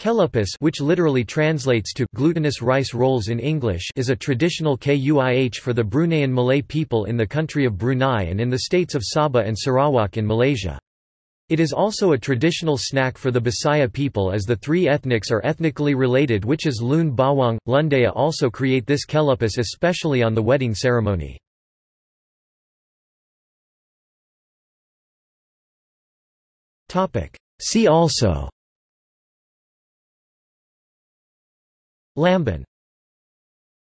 Kelupis which literally translates to glutinous rice rolls in English is a traditional kuih for the Bruneian Malay people in the country of Brunei and in the states of Sabah and Sarawak in Malaysia. It is also a traditional snack for the Bisaya people as the three ethnics are ethnically related which is Lun Bawang. Lundayeh also create this kelupis especially on the wedding ceremony. See also Lemang